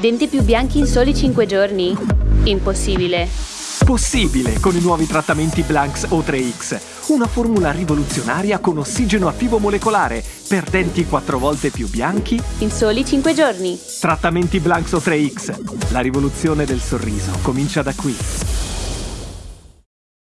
Denti più bianchi in soli 5 giorni? Impossibile. Possibile con i nuovi trattamenti Blanks O3X. Una formula rivoluzionaria con ossigeno attivo molecolare per denti 4 volte più bianchi. In soli 5 giorni. Trattamenti Blanks O3X. La rivoluzione del sorriso comincia da qui.